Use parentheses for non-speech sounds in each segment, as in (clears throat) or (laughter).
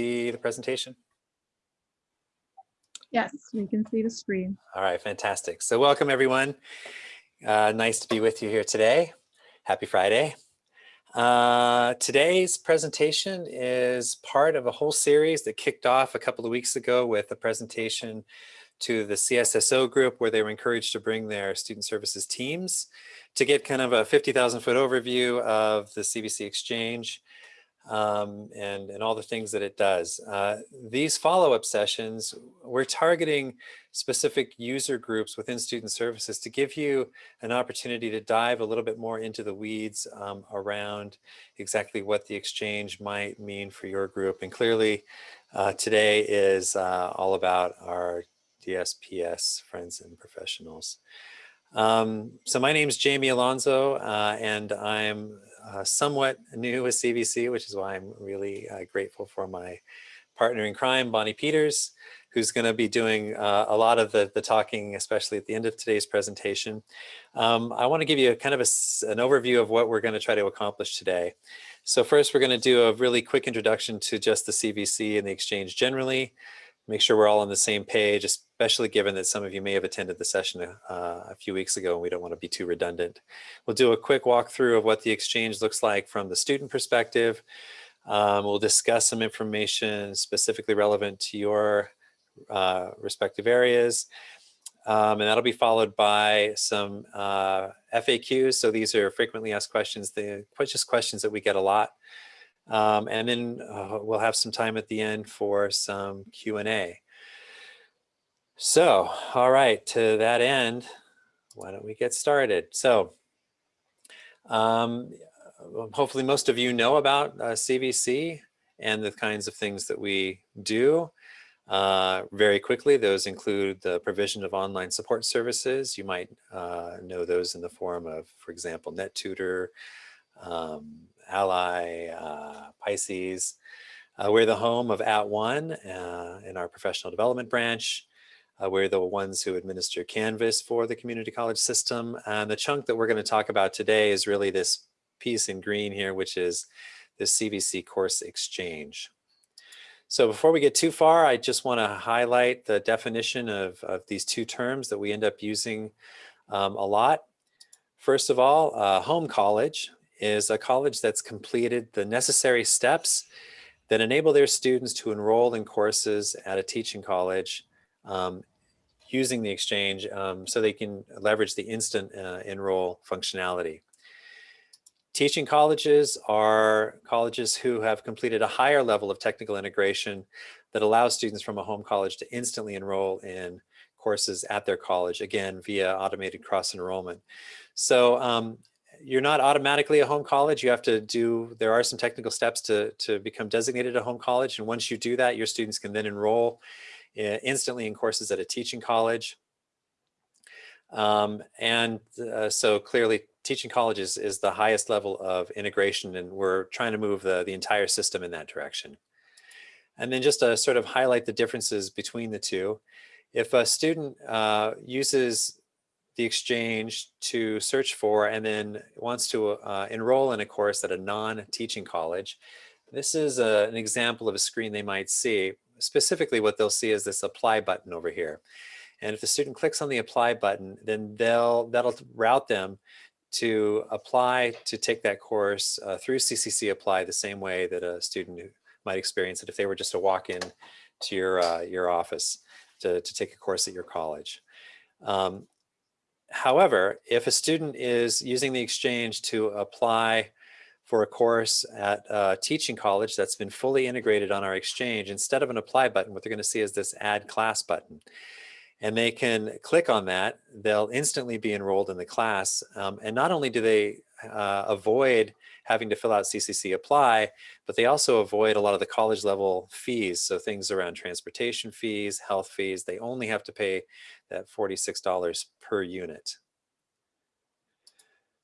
see the presentation? Yes, we can see the screen. All right, fantastic. So welcome everyone. Uh, nice to be with you here today. Happy Friday. Uh, today's presentation is part of a whole series that kicked off a couple of weeks ago with a presentation to the CSSO group where they were encouraged to bring their student services teams to get kind of a 50,000 foot overview of the CVC exchange um, and, and all the things that it does. Uh, these follow-up sessions, we're targeting specific user groups within student services to give you an opportunity to dive a little bit more into the weeds um, around exactly what the exchange might mean for your group. And clearly uh, today is uh, all about our DSPS friends and professionals. Um, so my name is Jamie Alonso, uh, and I'm uh, somewhat new with CVC, which is why I'm really uh, grateful for my partner in crime, Bonnie Peters, who's going to be doing uh, a lot of the, the talking, especially at the end of today's presentation. Um, I want to give you a kind of a, an overview of what we're going to try to accomplish today. So first, we're going to do a really quick introduction to just the CVC and the exchange generally, make sure we're all on the same page, especially given that some of you may have attended the session uh, a few weeks ago and we don't want to be too redundant. We'll do a quick walkthrough of what the exchange looks like from the student perspective. Um, we'll discuss some information specifically relevant to your uh, respective areas. Um, and that'll be followed by some uh, FAQs. So these are frequently asked questions, the just questions that we get a lot. Um, and then uh, we'll have some time at the end for some Q&A. So, all right, to that end, why don't we get started? So, um, hopefully most of you know about uh, CVC and the kinds of things that we do. Uh, very quickly, those include the provision of online support services. You might uh, know those in the form of, for example, NetTutor, um, Ally, uh, Pisces. Uh, we're the home of At One uh, in our professional development branch. Uh, we're the ones who administer Canvas for the community college system. And the chunk that we're going to talk about today is really this piece in green here, which is the CVC course exchange. So before we get too far, I just want to highlight the definition of, of these two terms that we end up using um, a lot. First of all, uh, home college is a college that's completed the necessary steps that enable their students to enroll in courses at a teaching college um, using the exchange um, so they can leverage the instant uh, enroll functionality. Teaching colleges are colleges who have completed a higher level of technical integration that allows students from a home college to instantly enroll in courses at their college, again, via automated cross enrollment. So um, you're not automatically a home college. You have to do, there are some technical steps to, to become designated a home college. And once you do that, your students can then enroll uh, instantly in courses at a teaching college. Um, and uh, so clearly teaching colleges is the highest level of integration and we're trying to move the, the entire system in that direction. And then just to sort of highlight the differences between the two, if a student uh, uses the exchange to search for and then wants to uh, enroll in a course at a non-teaching college. This is a, an example of a screen they might see. Specifically what they'll see is this apply button over here. And if the student clicks on the apply button, then they'll that'll route them to apply to take that course uh, through CCC Apply the same way that a student might experience it if they were just to walk in to your, uh, your office to, to take a course at your college. Um, However, if a student is using the exchange to apply for a course at a teaching college that's been fully integrated on our exchange, instead of an apply button, what they're going to see is this add class button. And they can click on that, they'll instantly be enrolled in the class. Um, and not only do they uh, avoid having to fill out CCC apply, but they also avoid a lot of the college level fees. So things around transportation fees, health fees, they only have to pay that $46 per unit.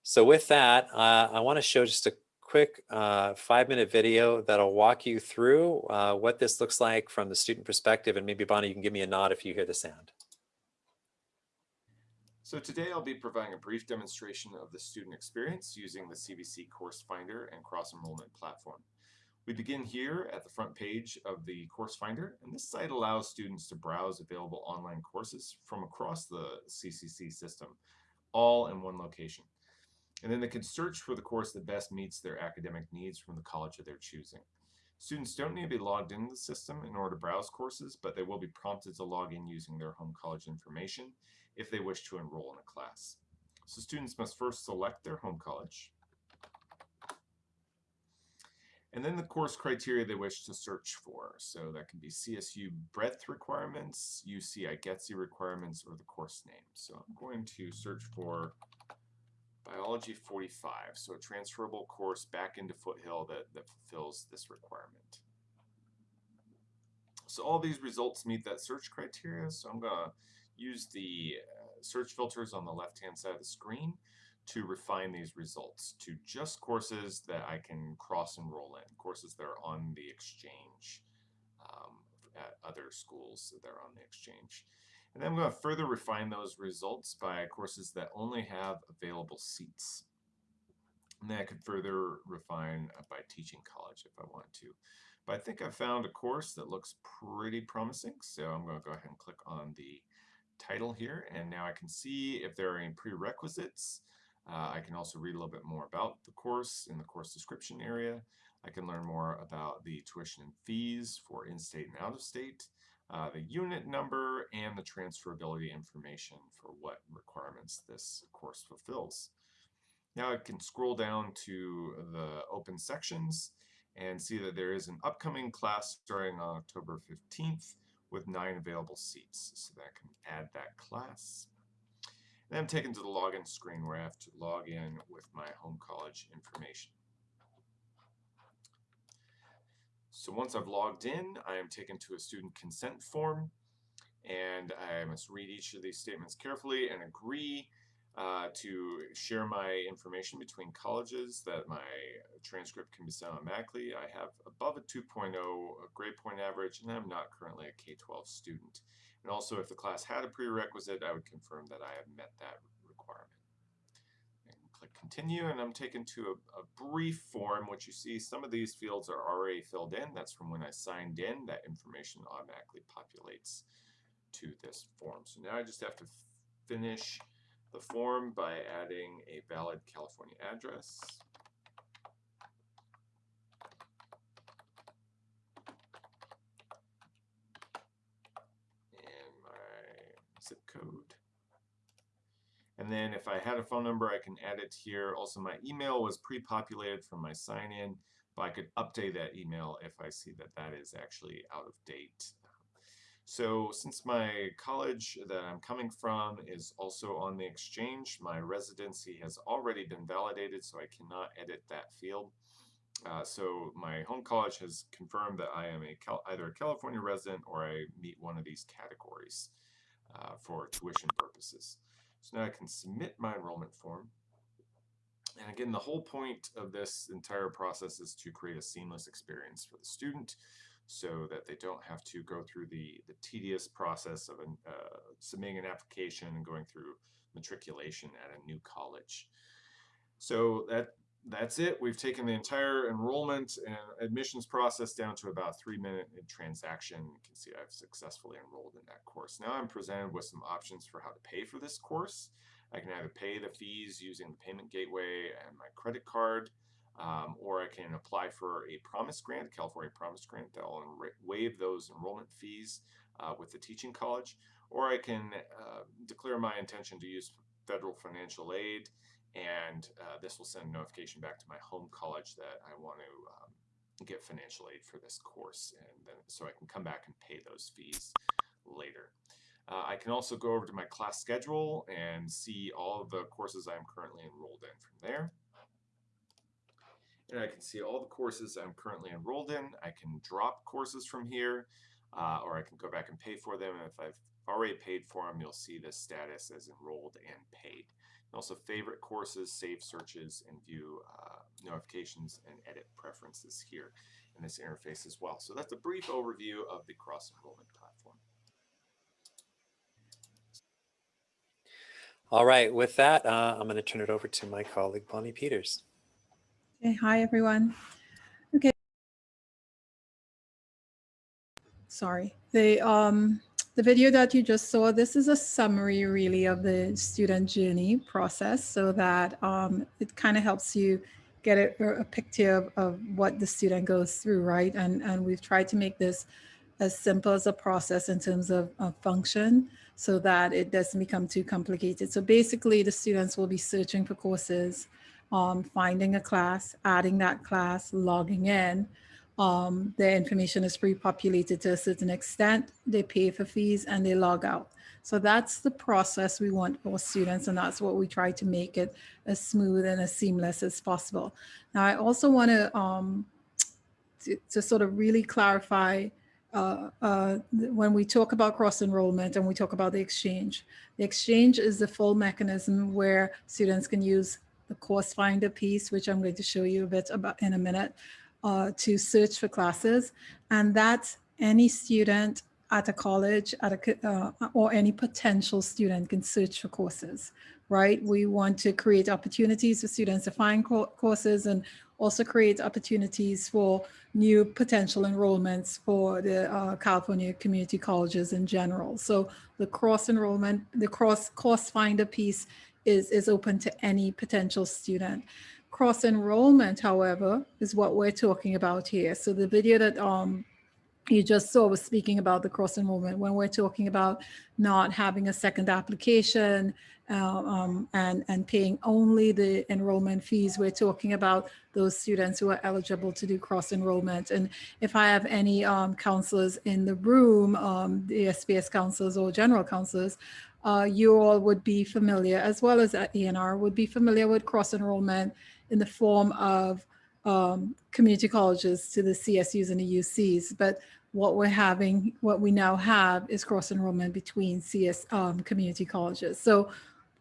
So with that, uh, I want to show just a quick uh, five minute video that'll walk you through uh, what this looks like from the student perspective. And maybe Bonnie, you can give me a nod if you hear the sound. So today I'll be providing a brief demonstration of the student experience using the CVC Course Finder and Cross Enrollment platform. We begin here at the front page of the course finder, and this site allows students to browse available online courses from across the CCC system, all in one location. And then they can search for the course that best meets their academic needs from the college of their choosing. Students don't need to be logged into the system in order to browse courses, but they will be prompted to log in using their home college information if they wish to enroll in a class. So students must first select their home college, and then the course criteria they wish to search for. So that can be CSU breadth requirements, UC IGETC requirements, or the course name. So I'm going to search for Biology 45, so a transferable course back into Foothill that, that fulfills this requirement. So all these results meet that search criteria, so I'm going to use the uh, search filters on the left-hand side of the screen to refine these results to just courses that I can cross-enroll in, courses that are on the exchange um, at other schools that are on the exchange. And then I'm going to further refine those results by courses that only have available seats. And then I could further refine uh, by teaching college if I want to. But I think I've found a course that looks pretty promising, so I'm going to go ahead and click on the title here, and now I can see if there are any prerequisites. Uh, I can also read a little bit more about the course in the course description area. I can learn more about the tuition and fees for in-state and out-of-state uh, the unit number, and the transferability information for what requirements this course fulfills. Now I can scroll down to the open sections and see that there is an upcoming class starting on October 15th with nine available seats. So that I can add that class. And I'm taken to the login screen where I have to log in with my home college information. So once I've logged in, I am taken to a student consent form and I must read each of these statements carefully and agree uh, to share my information between colleges that my transcript can be sent automatically. I have above a 2.0 grade point average and I'm not currently a K-12 student. And also if the class had a prerequisite, I would confirm that I have met that requirement. And click continue and I'm taken to a, a, brief form which you see some of these fields are already filled in that's from when I signed in that information automatically populates to this form so now I just have to finish the form by adding a valid California address and my zip code and then if I had a phone number, I can add it here. Also, my email was pre-populated from my sign-in, but I could update that email if I see that that is actually out of date. So since my college that I'm coming from is also on the exchange, my residency has already been validated, so I cannot edit that field. Uh, so my home college has confirmed that I am a Cal either a California resident or I meet one of these categories uh, for tuition purposes. So now I can submit my enrollment form. And again, the whole point of this entire process is to create a seamless experience for the student so that they don't have to go through the, the tedious process of an, uh, submitting an application and going through matriculation at a new college. So that that's it. We've taken the entire enrollment and admissions process down to about three minute transaction. You can see I've successfully enrolled in that course. Now I'm presented with some options for how to pay for this course. I can either pay the fees using the payment gateway and my credit card, um, or I can apply for a promise grant, California promise grant that will waive those enrollment fees uh, with the teaching college, or I can uh, declare my intention to use federal financial aid and uh, this will send a notification back to my home college that I want to um, get financial aid for this course and then so I can come back and pay those fees later. Uh, I can also go over to my class schedule and see all of the courses I'm currently enrolled in from there. And I can see all the courses I'm currently enrolled in. I can drop courses from here uh, or I can go back and pay for them. And if I've already paid for them, you'll see the status as enrolled and paid also favorite courses, save searches, and view uh, notifications and edit preferences here in this interface as well. So that's a brief overview of the cross-enrollment platform. All right, with that, uh, I'm going to turn it over to my colleague, Bonnie Peters. Okay, hi, everyone. Okay. Sorry, the, um, the video that you just saw, this is a summary really of the student journey process so that um, it kind of helps you get a, a picture of, of what the student goes through, right? And, and we've tried to make this as simple as a process in terms of, of function so that it doesn't become too complicated. So basically the students will be searching for courses, um, finding a class, adding that class, logging in. Um, their information is pre-populated to a certain extent. They pay for fees and they log out. So that's the process we want for students and that's what we try to make it as smooth and as seamless as possible. Now, I also want to, um, to, to sort of really clarify uh, uh, when we talk about cross enrollment and we talk about the exchange. The exchange is the full mechanism where students can use the course finder piece, which I'm going to show you a bit about in a minute, uh, to search for classes. And that's any student at a college at a, uh, or any potential student can search for courses, right? We want to create opportunities for students to find co courses and also create opportunities for new potential enrollments for the uh, California community colleges in general. So the cross enrollment, the cross course finder piece is, is open to any potential student. Cross enrollment, however, is what we're talking about here. So the video that um, you just saw was speaking about the cross enrollment when we're talking about not having a second application uh, um, and, and paying only the enrollment fees. We're talking about those students who are eligible to do cross enrollment. And if I have any um, counselors in the room, um, DSPS counselors or general counselors, uh, you all would be familiar, as well as at ENR, would be familiar with cross enrollment in the form of um, community colleges to the CSUs and the UCs. But what we're having, what we now have is cross enrollment between CS um, community colleges. So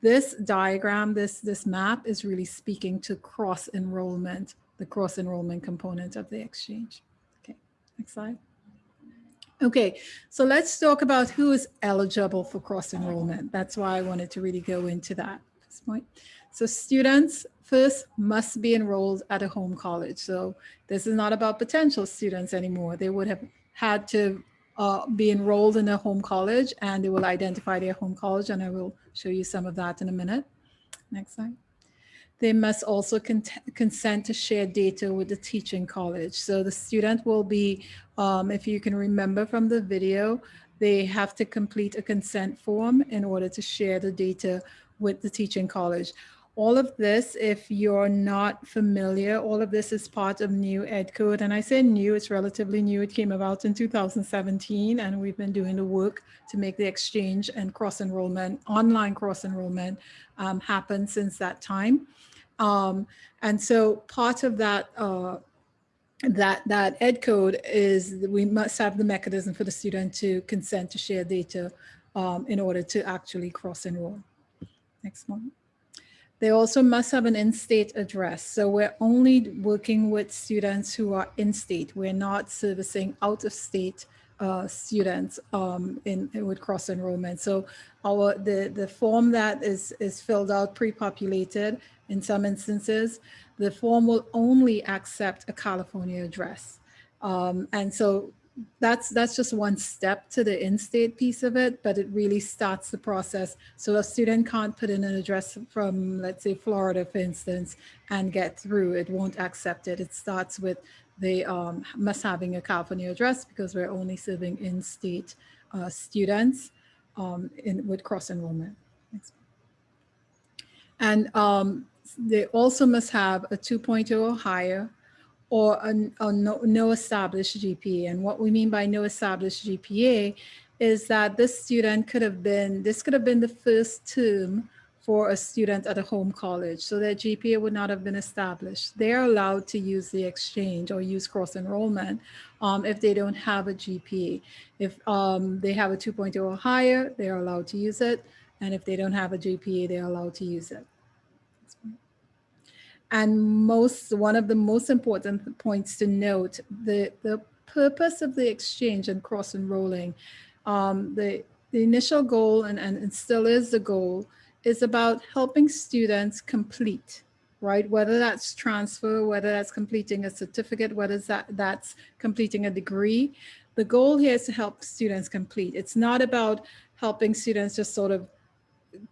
this diagram, this, this map is really speaking to cross enrollment, the cross enrollment component of the exchange. Okay, next slide. Okay, so let's talk about who is eligible for cross enrollment. That's why I wanted to really go into that at this point. So students first must be enrolled at a home college. So this is not about potential students anymore. They would have had to uh, be enrolled in a home college and they will identify their home college and I will show you some of that in a minute. Next slide. They must also con consent to share data with the teaching college. So the student will be, um, if you can remember from the video, they have to complete a consent form in order to share the data with the teaching college. All of this, if you're not familiar, all of this is part of new ed code. And I say new, it's relatively new. It came about in 2017 and we've been doing the work to make the exchange and cross enrollment, online cross enrollment um, happen since that time. Um, and so part of that uh, that that ed code is we must have the mechanism for the student to consent to share data um, in order to actually cross enroll. Next one. They also must have an in-state address. So we're only working with students who are in-state. We're not servicing out-of-state uh, students um, in, in, with cross enrollment. So our the the form that is is filled out pre-populated in some instances, the form will only accept a California address. Um, and so that's that's just one step to the in-state piece of it, but it really starts the process. So a student can't put in an address from, let's say, Florida, for instance, and get through. It won't accept it. It starts with they um, must having a California address because we're only serving in-state uh, students um, in with cross enrollment. And um, they also must have a 2.0 or higher or a, a no, no, established GPA. And what we mean by no established GPA is that this student could have been, this could have been the first term for a student at a home college. So their GPA would not have been established. They're allowed to use the exchange or use cross enrollment um, if they don't have a GPA. If um, they have a 2.0 or higher, they're allowed to use it. And if they don't have a GPA, they're allowed to use it. And most, one of the most important points to note, the, the purpose of the exchange and cross enrolling, um, the, the initial goal, and, and still is the goal, is about helping students complete, right? Whether that's transfer, whether that's completing a certificate, whether that, that's completing a degree, the goal here is to help students complete. It's not about helping students just sort of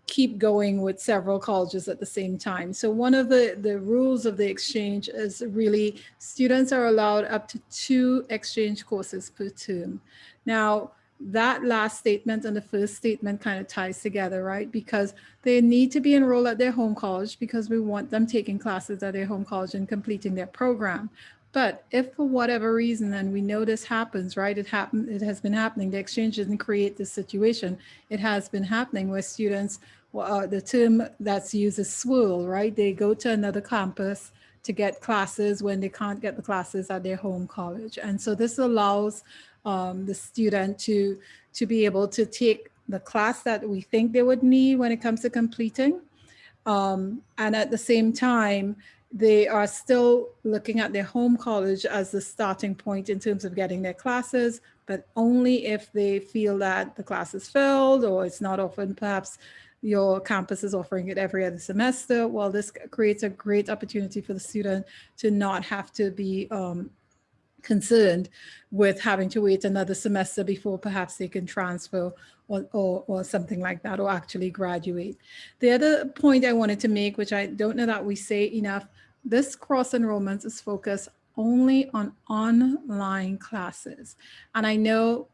keep going with several colleges at the same time. So one of the, the rules of the exchange is really students are allowed up to two exchange courses per term. Now, that last statement and the first statement kind of ties together, right? Because they need to be enrolled at their home college because we want them taking classes at their home college and completing their program. But if for whatever reason, and we know this happens, right? It happened, it has been happening. The exchange didn't create this situation. It has been happening where students, well, uh, the term that's used is swirl, right? They go to another campus to get classes when they can't get the classes at their home college. And so this allows um, the student to, to be able to take the class that we think they would need when it comes to completing. Um, and at the same time, they are still looking at their home college as the starting point in terms of getting their classes, but only if they feel that the class is filled or it's not often perhaps your campus is offering it every other semester. Well, this creates a great opportunity for the student to not have to be um, concerned with having to wait another semester before perhaps they can transfer or, or, something like that, or actually graduate. The other point I wanted to make, which I don't know that we say enough, this cross enrollment is focused only on online classes. And I know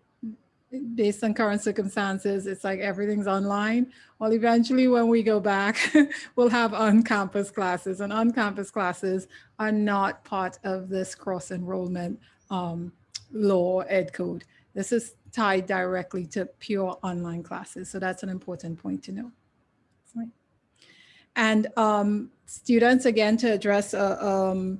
based on current circumstances, it's like everything's online. Well, eventually when we go back, (laughs) we'll have on-campus classes and on-campus classes are not part of this cross-enrollment um, law ed code. This is tied directly to pure online classes. So that's an important point to know. And um, students, again, to address uh, um,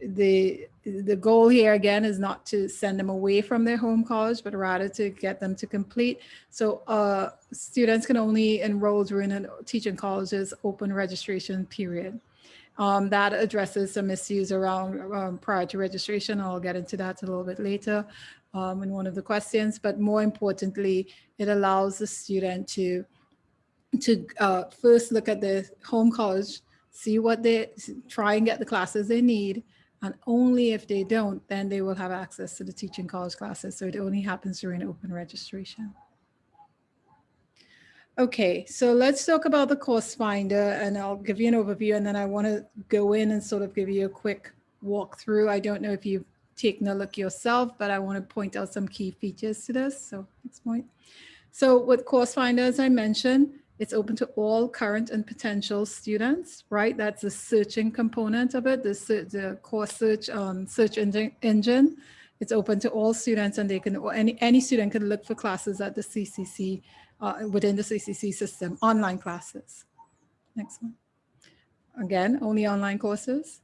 the the goal here again is not to send them away from their home college, but rather to get them to complete. So uh, students can only enroll during a teaching college's open registration period. Um, that addresses some issues around um, prior to registration. I'll get into that a little bit later um, in one of the questions, but more importantly, it allows the student to, to uh, first look at the home college, see what they, try and get the classes they need, and only if they don't, then they will have access to the teaching college classes. So it only happens during open registration. Okay, so let's talk about the course finder and I'll give you an overview and then I want to go in and sort of give you a quick walkthrough. I don't know if you've taken a look yourself, but I want to point out some key features to this. So next point. So with course finder, as I mentioned, it's open to all current and potential students, right? That's the searching component of it, the, the course search um, search engine. It's open to all students and they can, any, any student can look for classes at the CCC, uh, within the CCC system, online classes. Next one. Again, only online courses.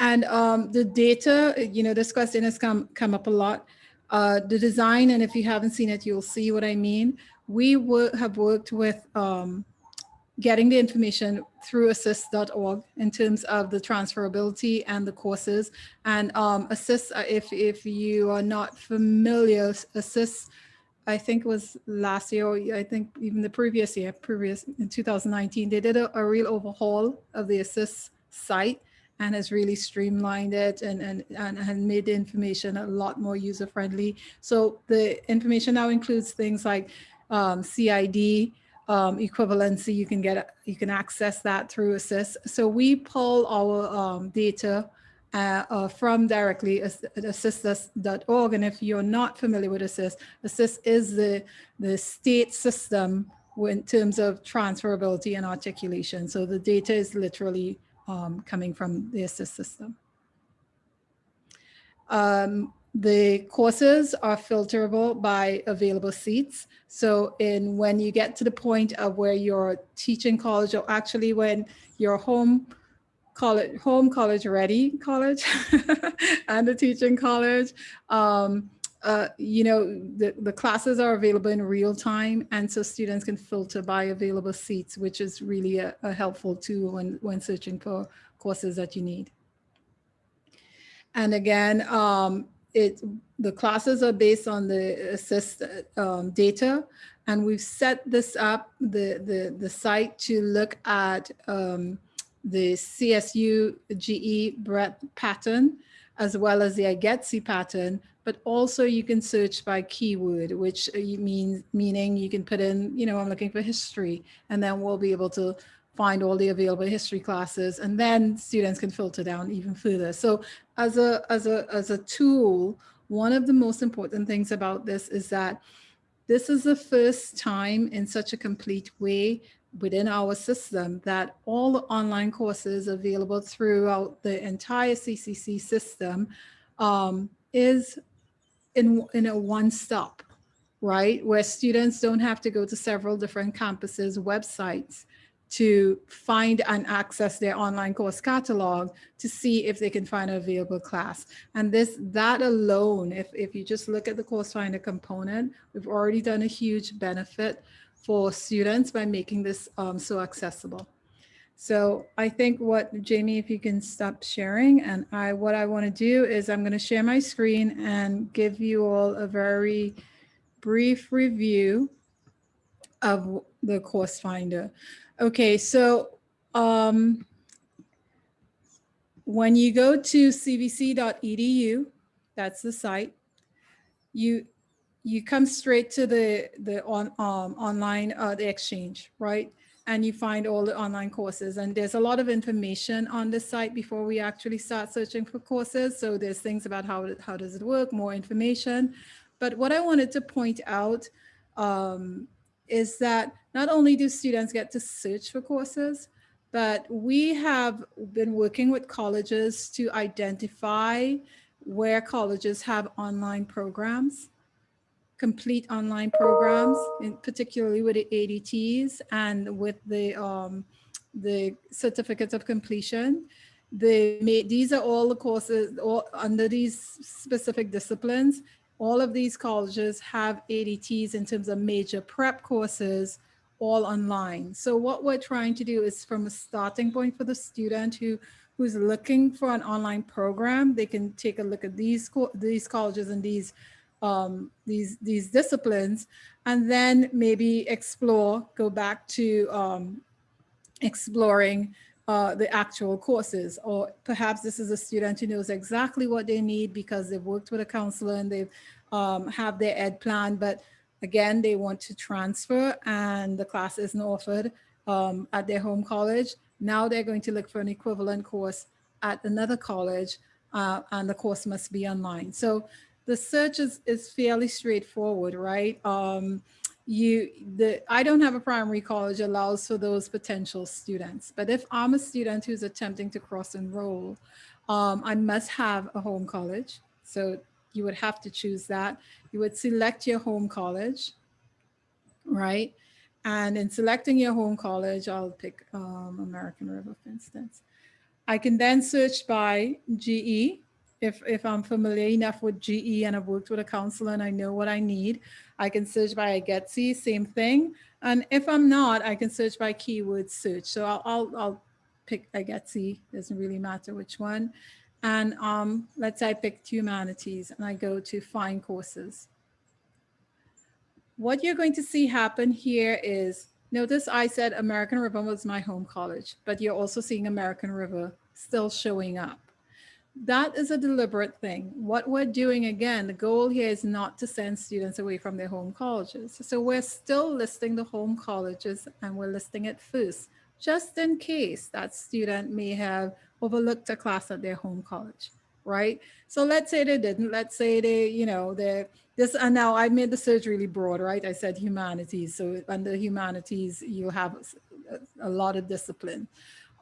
And um, the data, you know, this question has come, come up a lot. Uh, the design, and if you haven't seen it, you'll see what I mean we have worked with um, getting the information through assist.org in terms of the transferability and the courses. And um, assist, uh, if, if you are not familiar, assist, I think was last year, or I think even the previous year, previous in 2019, they did a, a real overhaul of the assist site and has really streamlined it and, and, and, and made the information a lot more user friendly. So the information now includes things like um, CID um, equivalency. You can get you can access that through Assist. So we pull our um, data uh, uh, from directly assist.org. And if you're not familiar with Assist, Assist is the the state system in terms of transferability and articulation. So the data is literally um, coming from the Assist system. Um, the courses are filterable by available seats. So in when you get to the point of where you're teaching college or actually when you're home college, home college ready college (laughs) and the teaching college, um, uh, you know, the, the classes are available in real time. And so students can filter by available seats, which is really a, a helpful tool when, when searching for courses that you need. And again, um, it the classes are based on the assist um, data and we've set this up the the the site to look at um, the CSU GE breadth pattern as well as the IGETC pattern but also you can search by keyword, which uh, means meaning you can put in, you know, I'm looking for history, and then we'll be able to find all the available history classes, and then students can filter down even further. So as a, as a, as a tool, one of the most important things about this is that this is the first time in such a complete way within our system that all the online courses available throughout the entire CCC system um, is in, in a one stop, right? Where students don't have to go to several different campuses, websites to find and access their online course catalog to see if they can find an available class. And this, that alone, if, if you just look at the course finder component, we've already done a huge benefit for students by making this um, so accessible. So I think what, Jamie, if you can stop sharing and I, what I want to do is I'm going to share my screen and give you all a very brief review of the course finder. Okay, so um, when you go to cvc.edu, that's the site, you you come straight to the the on um, online uh, the exchange, right? And you find all the online courses. And there's a lot of information on the site before we actually start searching for courses. So there's things about how how does it work, more information. But what I wanted to point out um, is that not only do students get to search for courses, but we have been working with colleges to identify where colleges have online programs, complete online programs, particularly with the ADTs and with the, um, the certificates of completion. The, these are all the courses all under these specific disciplines all of these colleges have ADTs in terms of major prep courses all online. So what we're trying to do is from a starting point for the student who who's looking for an online program, they can take a look at these these colleges and these um, these these disciplines, and then maybe explore, go back to um, exploring uh, the actual courses, or perhaps this is a student who knows exactly what they need because they've worked with a counselor and they've um, have their ed plan, but again, they want to transfer and the class isn't offered um, at their home college. Now they're going to look for an equivalent course at another college uh, and the course must be online. So the search is, is fairly straightforward, right? Um, you the I don't have a primary college allows for those potential students. But if I'm a student who's attempting to cross enroll, um, I must have a home college. So you would have to choose that. You would select your home college, right? And in selecting your home college, I'll pick um, American River, for instance. I can then search by GE if, if I'm familiar enough with GE and I've worked with a counselor and I know what I need. I can search by IGETC, same thing. And if I'm not, I can search by keyword search. So I'll, I'll, I'll pick IGETC, doesn't really matter which one. And um, let's say I picked humanities and I go to find courses. What you're going to see happen here is, notice I said American River was my home college, but you're also seeing American River still showing up that is a deliberate thing. What we're doing again, the goal here is not to send students away from their home colleges. So we're still listing the home colleges and we're listing it first, just in case that student may have overlooked a class at their home college, right? So let's say they didn't, let's say they, you know, they're this, and now I made the search really broad, right? I said humanities. So under humanities, you have a lot of discipline.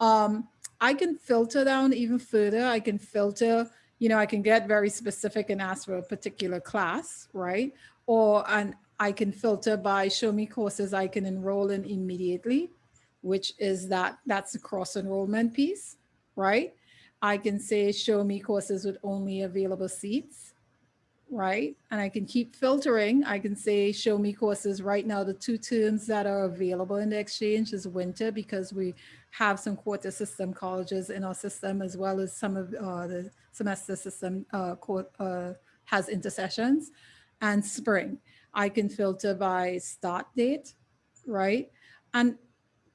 Um, I can filter down even further. I can filter, you know, I can get very specific and ask for a particular class, right? Or and I can filter by show me courses I can enroll in immediately, which is that that's the cross enrollment piece, right? I can say show me courses with only available seats right? And I can keep filtering. I can say, show me courses right now. The two terms that are available in the exchange is winter because we have some quarter system colleges in our system as well as some of uh, the semester system uh, uh, has intersessions and spring. I can filter by start date, right? And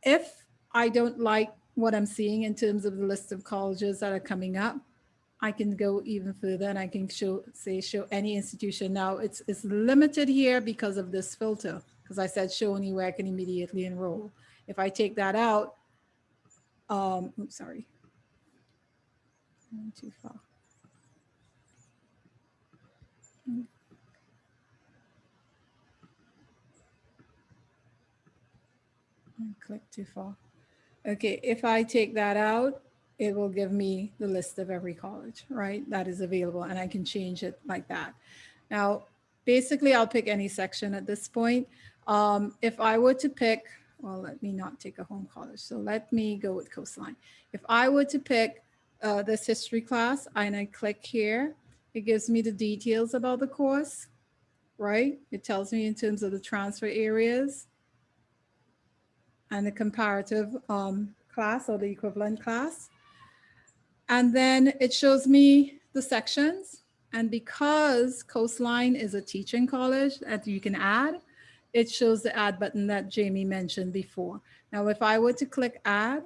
if I don't like what I'm seeing in terms of the list of colleges that are coming up, I can go even further and I can show, say, show any institution. Now it's, it's limited here because of this filter, because I said show only where I can immediately enroll. If I take that out, um, oops, sorry. Went Too far. Hmm. I Click too far. Okay, if I take that out, it will give me the list of every college, right? That is available and I can change it like that. Now, basically I'll pick any section at this point. Um, if I were to pick, well, let me not take a home college. So let me go with Coastline. If I were to pick uh, this history class and I click here, it gives me the details about the course, right? It tells me in terms of the transfer areas and the comparative um, class or the equivalent class. And then it shows me the sections. And because Coastline is a teaching college that you can add, it shows the add button that Jamie mentioned before. Now, if I were to click add,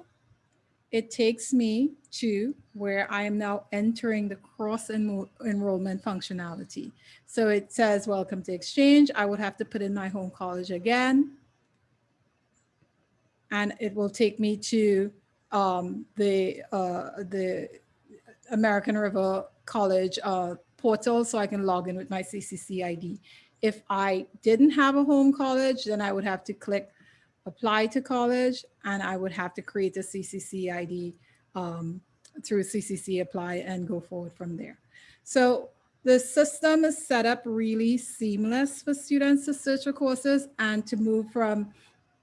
it takes me to where I am now entering the cross enro enrollment functionality. So it says, welcome to Exchange. I would have to put in my home college again. And it will take me to um, the, uh, the American River College uh, portal so I can log in with my CCC ID. If I didn't have a home college, then I would have to click apply to college and I would have to create a CCC ID um, through CCC apply and go forward from there. So the system is set up really seamless for students to search for courses and to move from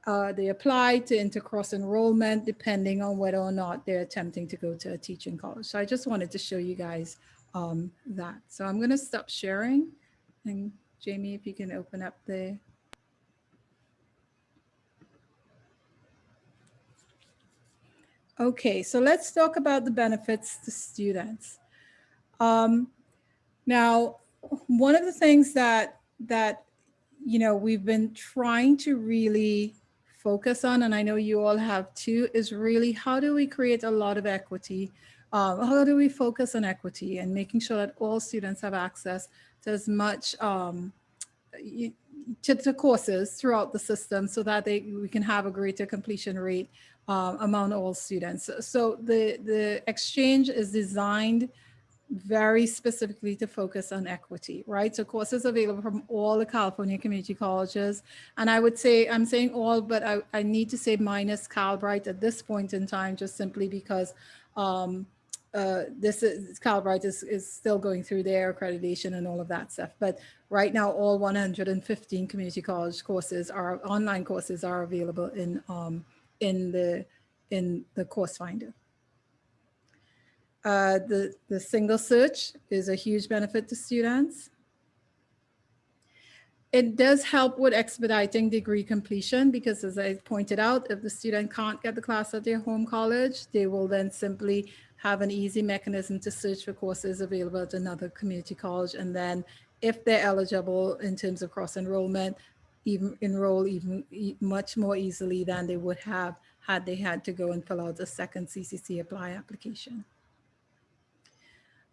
uh, they apply to intercross enrollment depending on whether or not they're attempting to go to a teaching college. So I just wanted to show you guys um, that. So I'm going to stop sharing and Jamie, if you can open up the Okay, so let's talk about the benefits to students. Um, now, one of the things that that you know we've been trying to really focus on, and I know you all have too, is really how do we create a lot of equity? Um, how do we focus on equity and making sure that all students have access to as much um, to, to courses throughout the system so that they we can have a greater completion rate um, among all students. So the, the exchange is designed very specifically to focus on equity, right? So courses available from all the California community colleges. And I would say, I'm saying all, but I, I need to say minus Calbright at this point in time, just simply because um, uh, this is Calbright is, is still going through their accreditation and all of that stuff. But right now, all 115 community college courses are online courses are available in um, in the in the course finder. Uh, the, the single search is a huge benefit to students. It does help with expediting degree completion because as I pointed out, if the student can't get the class at their home college, they will then simply have an easy mechanism to search for courses available at another community college. And then if they're eligible in terms of cross enrollment, even enroll even much more easily than they would have had they had to go and fill out a second CCC apply application.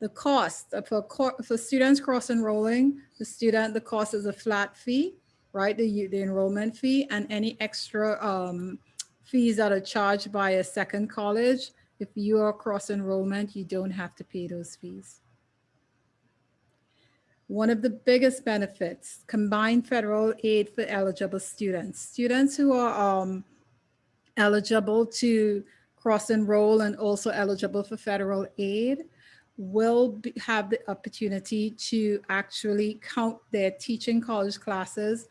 The cost for, for students cross enrolling, the student, the cost is a flat fee, right? The, the enrollment fee and any extra um, fees that are charged by a second college. If you are cross enrollment, you don't have to pay those fees. One of the biggest benefits, combined federal aid for eligible students. Students who are um, eligible to cross enroll and also eligible for federal aid will be, have the opportunity to actually count their teaching college classes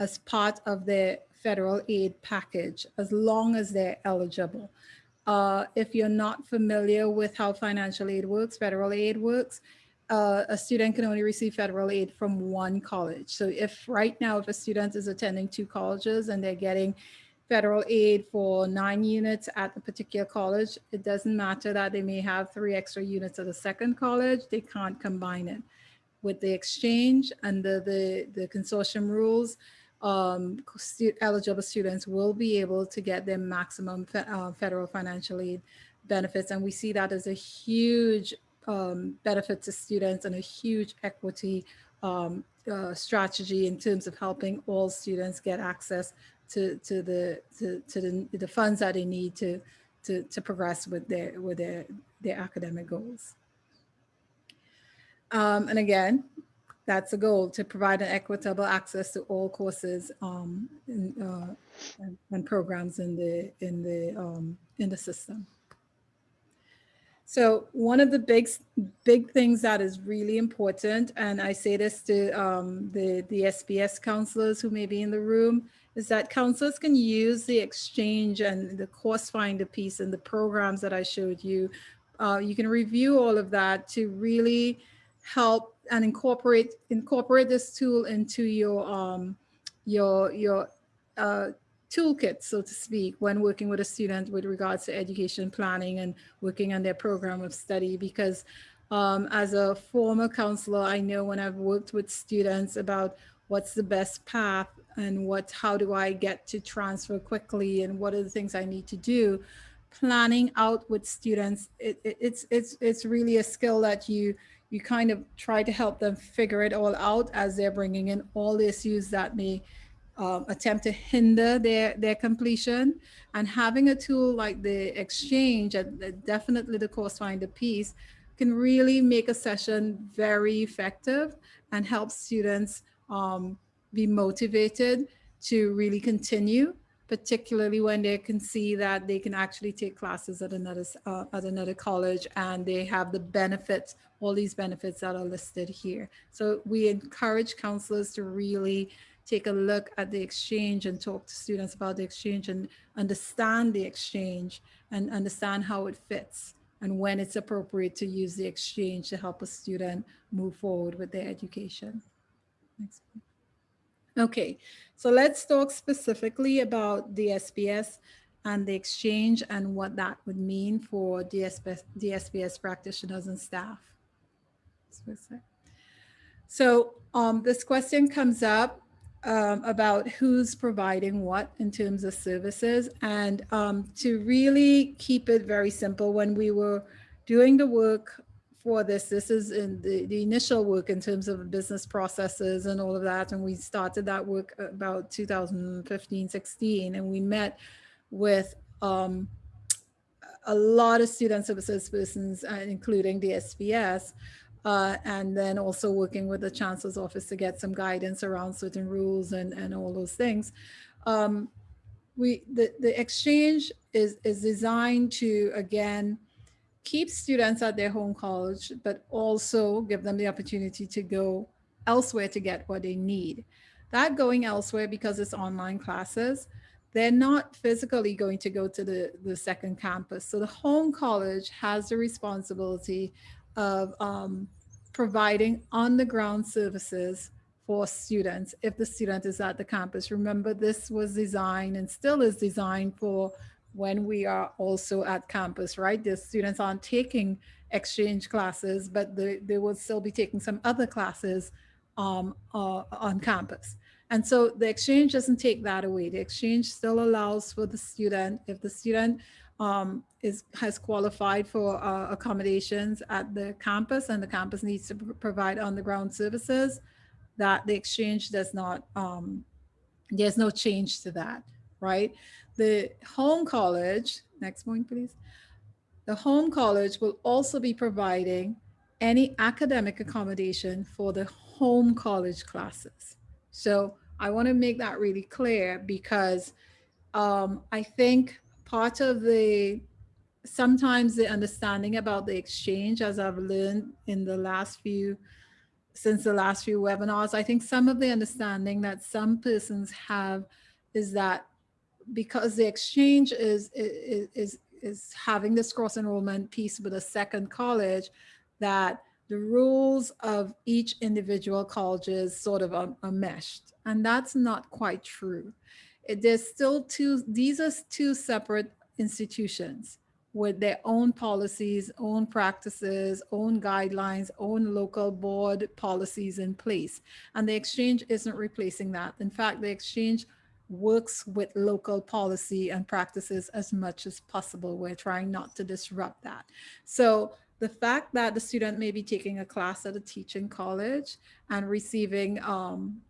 as part of their federal aid package, as long as they're eligible. Uh, if you're not familiar with how financial aid works, federal aid works, uh, a student can only receive federal aid from one college. So if right now, if a student is attending two colleges and they're getting federal aid for nine units at a particular college, it doesn't matter that they may have three extra units at a second college, they can't combine it. With the exchange under the, the consortium rules, um, stu eligible students will be able to get their maximum fe uh, federal financial aid benefits. And we see that as a huge um, benefit to students and a huge equity um, uh, strategy in terms of helping all students get access to, to the to, to the, the funds that they need to to, to progress with their with their their academic goals. Um, and again, that's a goal to provide an equitable access to all courses um, in, uh, and, programs in the in the um, in the system. So one of the big big things that is really important, and I say this to um, the the SPS counselors who may be in the room, is that counselors can use the exchange and the course finder piece and the programs that I showed you. Uh, you can review all of that to really help and incorporate incorporate this tool into your um, your your uh, toolkit, so to speak, when working with a student with regards to education planning and working on their program of study. Because um, as a former counselor, I know when I've worked with students about what's the best path and what how do I get to transfer quickly and what are the things I need to do. Planning out with students, it, it, it's it's it's really a skill that you you kind of try to help them figure it all out as they're bringing in all the issues that may um, attempt to hinder their, their completion. And having a tool like the exchange and definitely the course finder piece can really make a session very effective and help students um, be motivated to really continue particularly when they can see that they can actually take classes at another uh, at another college and they have the benefits all these benefits that are listed here so we encourage counselors to really take a look at the exchange and talk to students about the exchange and understand the exchange and understand how it fits and when it's appropriate to use the exchange to help a student move forward with their education. Next. Okay, so let's talk specifically about the SPS and the exchange and what that would mean for DSPS, DSPS practitioners and staff. So um, this question comes up um, about who's providing what in terms of services and um, to really keep it very simple when we were doing the work for this. This is in the, the initial work in terms of business processes and all of that. And we started that work about 2015, 16, and we met with um, a lot of student services persons, uh, including the SPS, uh, and then also working with the chancellor's office to get some guidance around certain rules and, and all those things. Um, we the, the exchange is, is designed to, again, keep students at their home college, but also give them the opportunity to go elsewhere to get what they need. That going elsewhere because it's online classes, they're not physically going to go to the, the second campus. So the home college has the responsibility of um, providing on the ground services for students if the student is at the campus. Remember, this was designed and still is designed for when we are also at campus, right? The students aren't taking exchange classes, but they, they will still be taking some other classes um, uh, on campus. And so the exchange doesn't take that away. The exchange still allows for the student, if the student um, is has qualified for uh, accommodations at the campus and the campus needs to provide on the ground services, that the exchange does not, um, there's no change to that, right? The home college, next point, please. The home college will also be providing any academic accommodation for the home college classes. So I want to make that really clear because um, I think part of the sometimes the understanding about the exchange as I've learned in the last few since the last few webinars, I think some of the understanding that some persons have is that because the exchange is, is, is, is having this cross enrollment piece with a second college, that the rules of each individual colleges sort of um, are, are meshed. And that's not quite true. It, there's still two, these are two separate institutions with their own policies, own practices, own guidelines, own local board policies in place. And the exchange isn't replacing that. In fact, the exchange works with local policy and practices as much as possible. We're trying not to disrupt that. So the fact that the student may be taking a class at a teaching college and receiving um,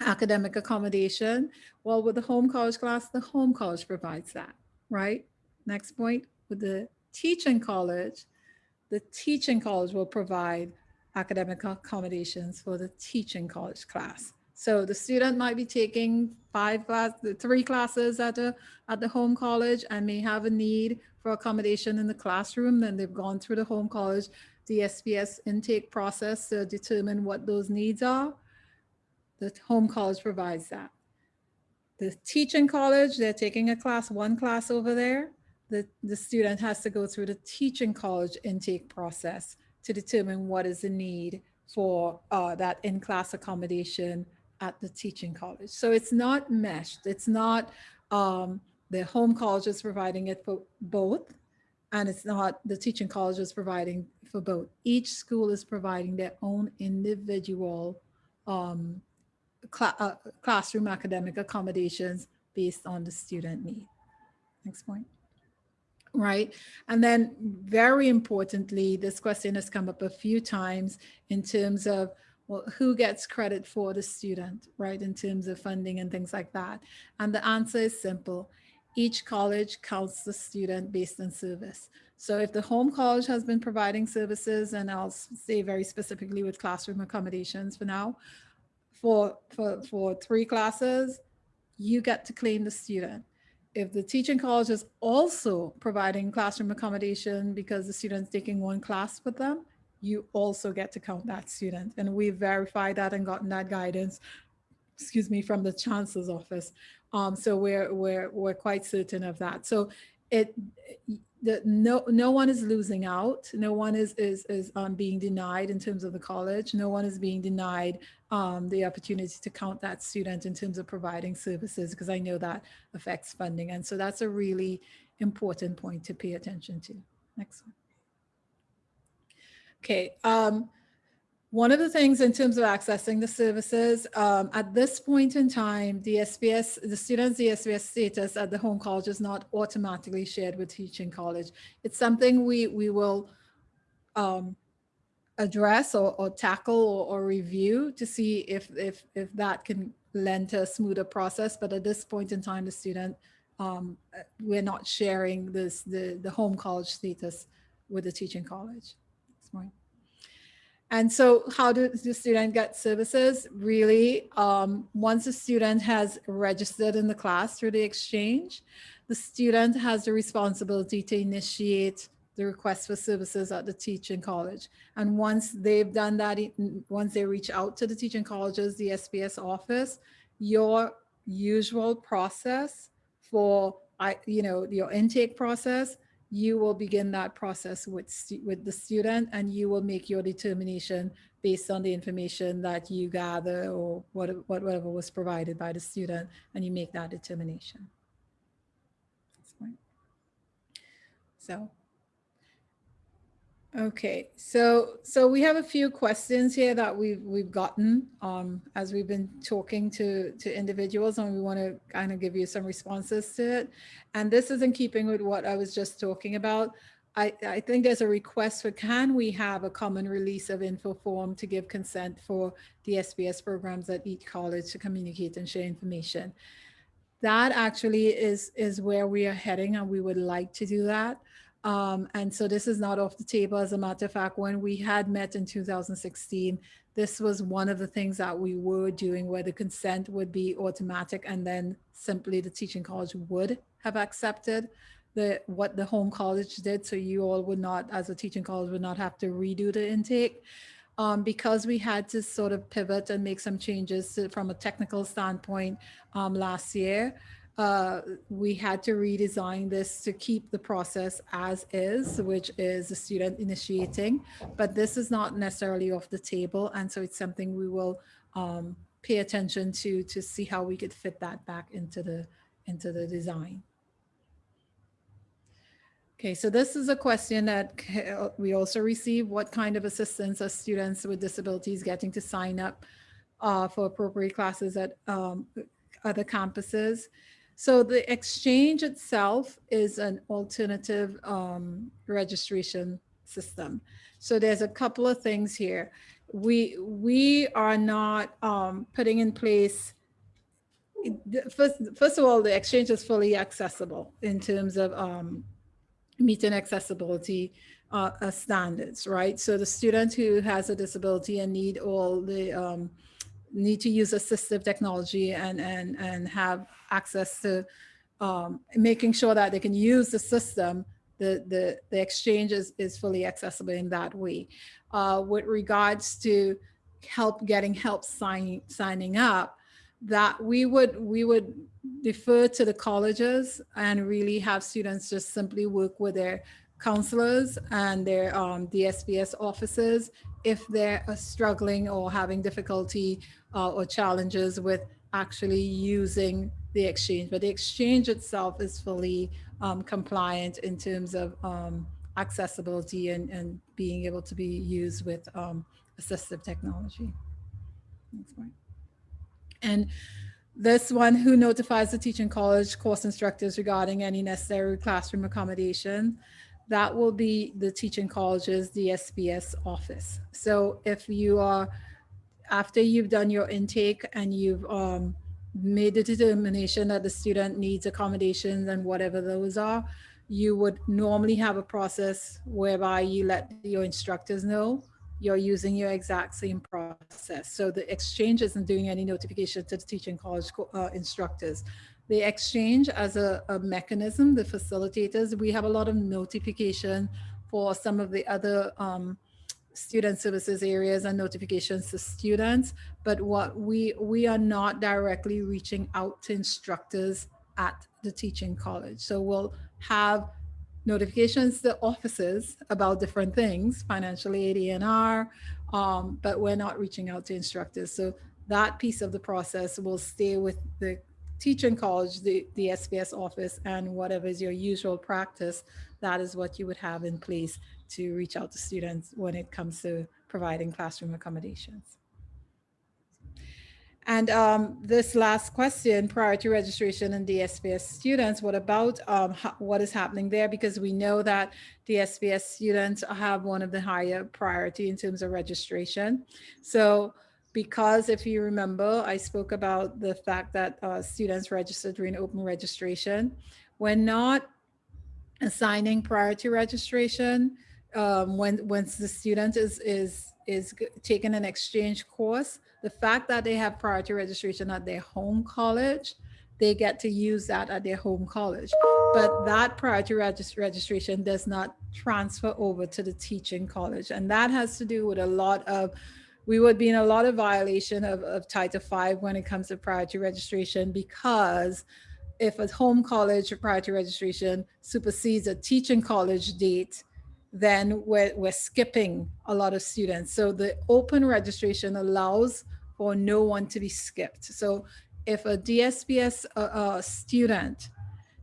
academic accommodation, well, with the home college class, the home college provides that, right? Next point, with the teaching college, the teaching college will provide academic accommodations for the teaching college class. So the student might be taking five class, three classes at the at the home college and may have a need for accommodation in the classroom. Then they've gone through the home college, the SPS intake process to determine what those needs are. The home college provides that. The teaching college, they're taking a class, one class over there. The, the student has to go through the teaching college intake process to determine what is the need for uh, that in-class accommodation at the teaching college. So it's not meshed. It's not um, the home college is providing it for both, and it's not the teaching college is providing for both. Each school is providing their own individual um, cl uh, classroom academic accommodations based on the student need. Next point right? And then very importantly, this question has come up a few times in terms of, well, who gets credit for the student, right? In terms of funding and things like that. And the answer is simple. Each college counts the student based on service. So if the home college has been providing services, and I'll say very specifically with classroom accommodations for now, for, for, for three classes, you get to claim the student if the teaching college is also providing classroom accommodation because the student's taking one class with them, you also get to count that student. And we verified that and gotten that guidance, excuse me, from the chancellor's office. Um, so we're, we're, we're quite certain of that. So it, the, no, no one is losing out. No one is, is, is um, being denied in terms of the college. No one is being denied um, the opportunity to count that student in terms of providing services, because I know that affects funding. And so that's a really important point to pay attention to. Next one. Okay. Um, one of the things in terms of accessing the services, um, at this point in time, the SPS, the student's DSPS status at the home college is not automatically shared with teaching college. It's something we, we will um, address or, or tackle or, or, review to see if, if, if that can lend to a smoother process. But at this point in time, the student, um, we're not sharing this, the, the home college status with the teaching college. And so how does the student get services? Really, um, once a student has registered in the class through the exchange, the student has the responsibility to initiate the request for services at the teaching college. And once they've done that, once they reach out to the teaching colleges, the SPS office, your usual process for, you know, your intake process, you will begin that process with, with the student and you will make your determination based on the information that you gather or what, whatever was provided by the student and you make that determination. So Okay, so so we have a few questions here that we've we've gotten um, as we've been talking to to individuals, and we want to kind of give you some responses to it. And this is in keeping with what I was just talking about. I, I think there's a request for can we have a common release of info form to give consent for the DSPS programs at each college to communicate and share information. That actually is is where we are heading, and we would like to do that. Um, and so this is not off the table. As a matter of fact, when we had met in 2016, this was one of the things that we were doing where the consent would be automatic and then simply the teaching college would have accepted the what the home college did. So you all would not, as a teaching college, would not have to redo the intake. Um, because we had to sort of pivot and make some changes to, from a technical standpoint um, last year uh, we had to redesign this to keep the process as is, which is the student initiating, but this is not necessarily off the table. And so it's something we will um, pay attention to, to see how we could fit that back into the, into the design. Okay, so this is a question that we also receive. What kind of assistance are students with disabilities getting to sign up uh, for appropriate classes at um, other campuses? So the exchange itself is an alternative um, registration system. So there's a couple of things here. We we are not um, putting in place. First, first of all, the exchange is fully accessible in terms of um, meeting accessibility uh, standards, right? So the student who has a disability and need all the um, need to use assistive technology and and and have access to um, making sure that they can use the system. The the the exchange is is fully accessible in that way. Uh, with regards to help getting help signing signing up, that we would we would defer to the colleges and really have students just simply work with their counselors and their um, DSPS officers if they're uh, struggling or having difficulty uh, or challenges with actually using the exchange. But the exchange itself is fully um, compliant in terms of um, accessibility and, and being able to be used with um, assistive technology. Next one. And this one, who notifies the teaching college course instructors regarding any necessary classroom accommodation? That will be the teaching college's DSPS office. So if you are, after you've done your intake and you've um, made the determination that the student needs accommodations and whatever those are, you would normally have a process whereby you let your instructors know you're using your exact same process. So the exchange isn't doing any notification to the teaching college uh, instructors. The exchange as a, a mechanism, the facilitators, we have a lot of notification for some of the other um, student services areas and notifications to students. But what we, we are not directly reaching out to instructors at the teaching college. So we'll have notifications to offices about different things, financial aid, ENR, um, but we're not reaching out to instructors. So that piece of the process will stay with the teaching college, the, the SPS office, and whatever is your usual practice, that is what you would have in place to reach out to students when it comes to providing classroom accommodations. And um, this last question, prior to registration and DSPS students, what about um, what is happening there? Because we know that DSPS students have one of the higher priority in terms of registration. So because if you remember, I spoke about the fact that uh, students registered during open registration. We're not assigning priority registration um, when once the student is is is taking an exchange course the fact that they have priority registration at their home college, they get to use that at their home college. But that priority regis- registration does not transfer over to the teaching college. And that has to do with a lot of, we would be in a lot of violation of, of Title V when it comes to priority registration because if a home college priority registration supersedes a teaching college date, then we're, we're skipping a lot of students. So the open registration allows for no one to be skipped. So if a DSPS uh, uh, student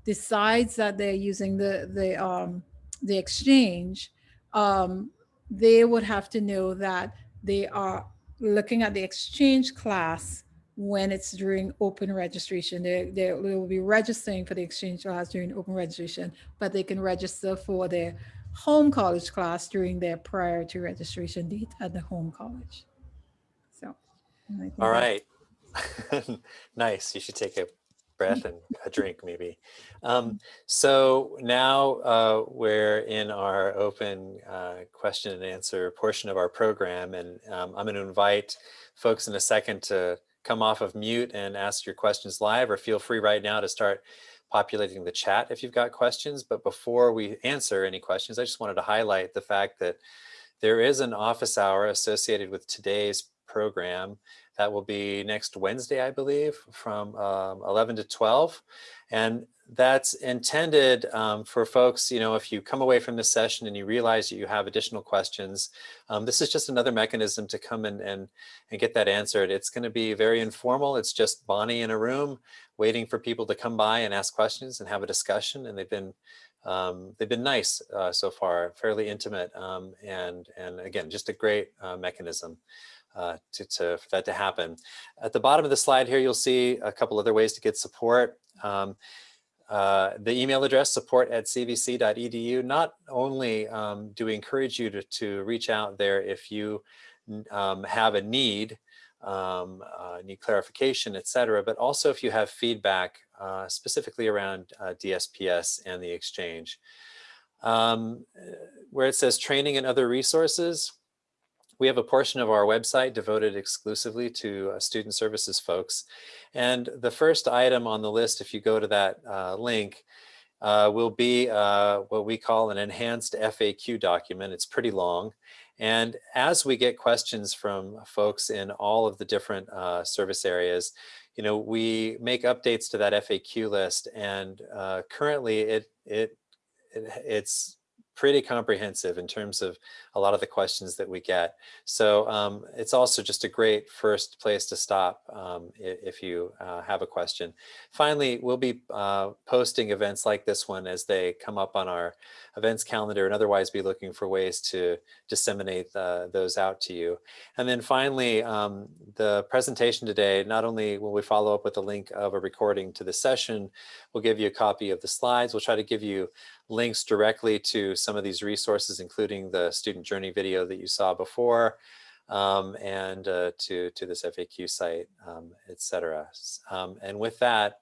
decides that they're using the the um, the exchange, um, they would have to know that they are looking at the exchange class when it's during open registration. They, they, they will be registering for the exchange class during open registration, but they can register for their home college class during their priority registration date at the home college. So, All right. (laughs) nice. You should take a breath and a drink maybe. Um, so now uh, we're in our open uh, question and answer portion of our program. And um, I'm going to invite folks in a second to come off of mute and ask your questions live or feel free right now to start populating the chat if you've got questions. But before we answer any questions, I just wanted to highlight the fact that there is an office hour associated with today's program that will be next Wednesday, I believe, from um, 11 to 12. And that's intended um, for folks, you know, if you come away from this session and you realize that you have additional questions, um, this is just another mechanism to come in and, and get that answered. It's going to be very informal. It's just Bonnie in a room waiting for people to come by and ask questions and have a discussion. And they've been um, they've been nice uh, so far, fairly intimate, um, and and again, just a great uh, mechanism uh, to, to for that to happen. At the bottom of the slide here, you'll see a couple other ways to get support. Um, uh, the email address support at cvc.edu. Not only um, do we encourage you to, to reach out there if you um, have a need, um, uh, need clarification, et cetera, but also if you have feedback uh, specifically around uh, DSPS and the exchange. Um, where it says training and other resources, we have a portion of our website devoted exclusively to uh, student services folks. And the first item on the list, if you go to that uh, link, uh, will be uh, what we call an enhanced FAQ document. It's pretty long. And as we get questions from folks in all of the different uh, service areas, you know, we make updates to that FAQ list. And uh, currently it, it, it, it's pretty comprehensive in terms of a lot of the questions that we get. So um, it's also just a great first place to stop um, if you uh, have a question. Finally, we'll be uh, posting events like this one as they come up on our events calendar and otherwise be looking for ways to disseminate uh, those out to you. And then finally, um, the presentation today, not only will we follow up with a link of a recording to the session, we'll give you a copy of the slides. We'll try to give you links directly to some of these resources, including the student journey video that you saw before, um, and uh, to, to this FAQ site, um, etc. Um, and with that,